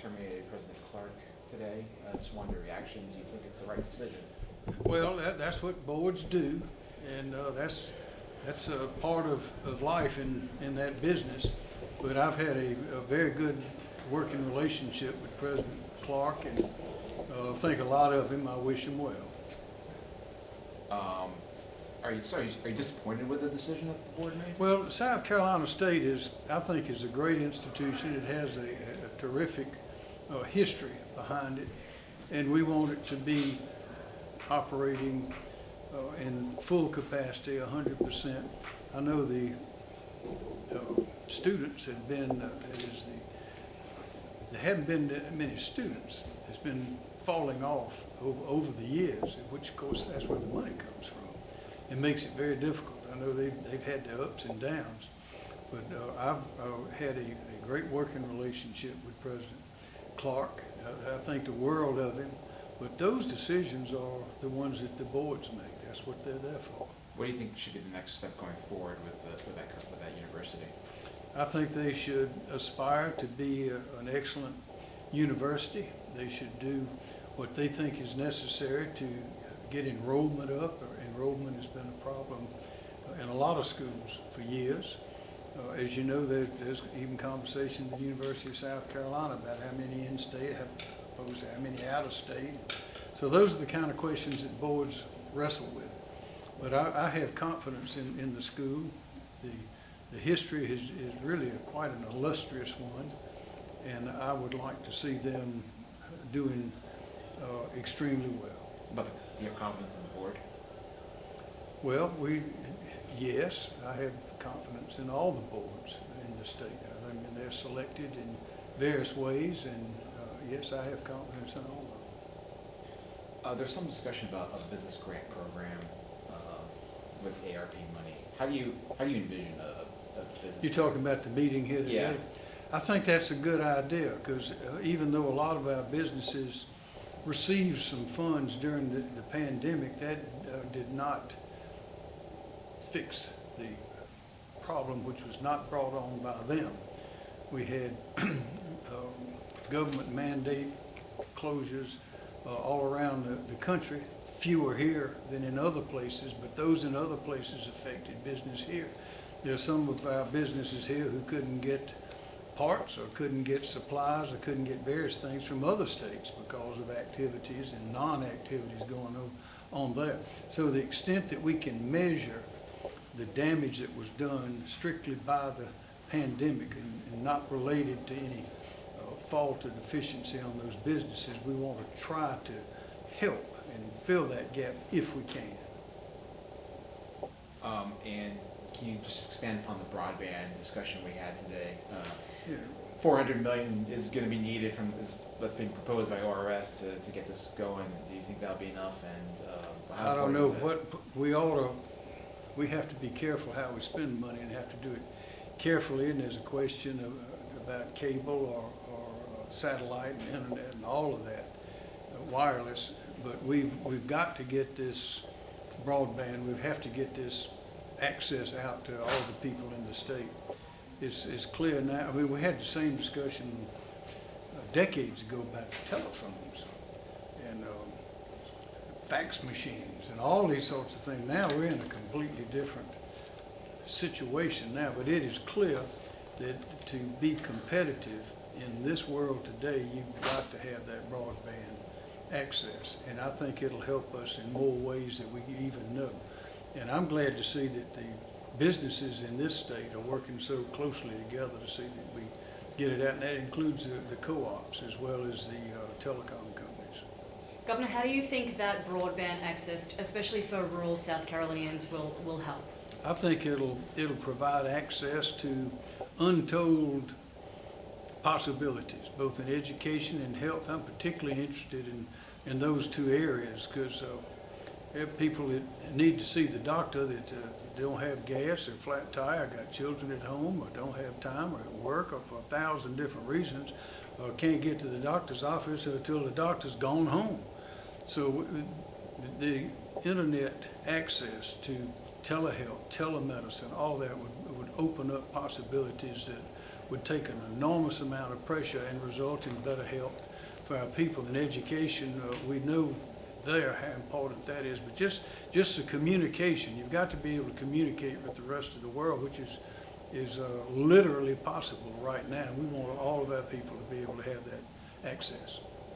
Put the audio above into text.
terminated President Clark today. I just wanted your reaction. Do you think it's the right decision? Well, that, that's what boards do, and uh, that's, that's a part of, of life in, in that business. But I've had a, a very good working relationship with President Clark, and uh, think a lot of him. I wish him well. Um, Are you, sorry, are you disappointed with the decision that the board made? Well, South Carolina State is, I think, is a great institution. It has a, a terrific uh, history behind it, and we want it to be operating uh, in full capacity, hundred percent. I know the uh, students have been, uh, that is the, there haven't been that many students. It's been falling off over, over the years, which of course, that's where the money comes from. It makes it very difficult. I know they've, they've had their ups and downs, but uh, I've uh, had a, a great working relationship with President Clark. I, I think the world of him, but those decisions are the ones that the boards make. That's what they're there for. What do you think should be the next step going forward with, the, with that, with that university? I think they should aspire to be a- an excellent university. They should do what they think is necessary to get enrollment up. Enrollment has been a problem in a lot of schools for years. Uh, As you know, there- there's even conversation at the University of South Carolina about how many in-state have opposed to how many out-of-state. So those are the kind of questions that boards wrestle with. But I, I have confidence in, in the school. The, the history is, is really a- quite an illustrious one, and I would like to see them doing uh, extremely well. But do you have confidence in the board? Well, we, yes, I have confidence in all the boards in the state. I mean, they're selected in various ways, and uh, yes, I have confidence in all of them. Uh, there's some discussion about a business grant program, uh, with ARP money. How do you, how do you envision a, a business? You're talking about the meeting here today? Yeah. I think that's a good idea, because even though a lot of our businesses received some funds during the, the pandemic, that uh, did not fix the problem, which was not brought on by them. We had um, government mandate closures uh, all around the, the country, fewer here than in other places, but those in other places affected business here. There's some of our businesses here who couldn't get parts or couldn't get supplies or couldn't get various things from other states because of activities and non-activities going on, on there. So the extent that we can measure the damage that was done strictly by the pandemic and, and not related to any uh, fault or deficiency on those businesses, we want to try to help and fill that gap if we can. Um, and can you just expand upon the broadband discussion we had today? Uh, Yeah. Four hundred million is gonna be needed from, is what's being proposed by ORS to, to get this going. Do you think that'll be enough and, uh? I don't know, important is it? what, we ought to, we have to be careful how we spend money and have to do it carefully, and there's a question of, about cable or, or satellite and internet and all of that, uh, wireless, but we've, we've got to get this broadband, we have to get this access out to all the people in the state. It's, it's clear now, I mean, we had the same discussion uh, decades ago about telephones fax machines and all these sorts of things. Now we're in a completely different situation now, but it is clear that to be competitive in this world today, you've got to have that broadband access. And I think it'll help us in more ways than we even know. And I'm glad to see that the businesses in this state are working so closely together to see that we get it out. And that includes the, the co-ops as well as the uh, telecom. Governor, how do you think that broadband access, especially for rural South Carolinians, will, will help? I think it'll, it'll provide access to untold possibilities, both in education and health. I'm particularly interested in, in those two areas because uh, people that need to see the doctor that uh, don't have gas or flat tire, got children at home, or don't have time, or at work, or for a thousand different reasons, can't get to the doctor's office until the doctor's gone home. So the internet access to telehealth, telemedicine, all that would, would open up possibilities that would take an enormous amount of pressure and result in better health for our people. And education, uh, we know there how important that is, but just, just the communication, you've got to be able to communicate with the rest of the world, which is, is uh, literally possible right now. We want all of our people to be able to have that access.